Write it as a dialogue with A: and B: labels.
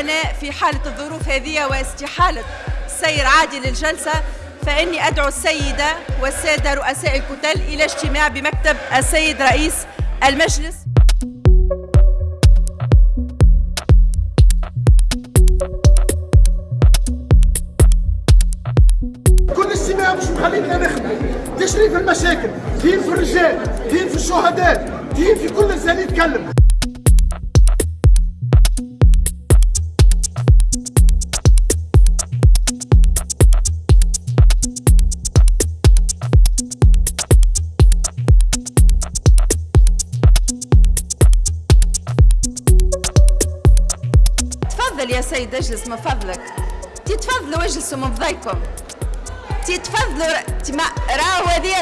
A: أنا في حالة الظروف هذه واستحالة سير عادي للجلسة فإني أدعو السيدة والسادة رؤساء الكتل إلى اجتماع بمكتب السيد رئيس المجلس.
B: مخلينا نخدم. تشريف المشاكل دين في الرجال دين في الشهداء دين في كل انسان يتكلم.
A: تفضل يا سيد اجلس من فضلك. تتفضلوا اجلسوا من فضلكم تتفضلوا ر- تما راهو هذه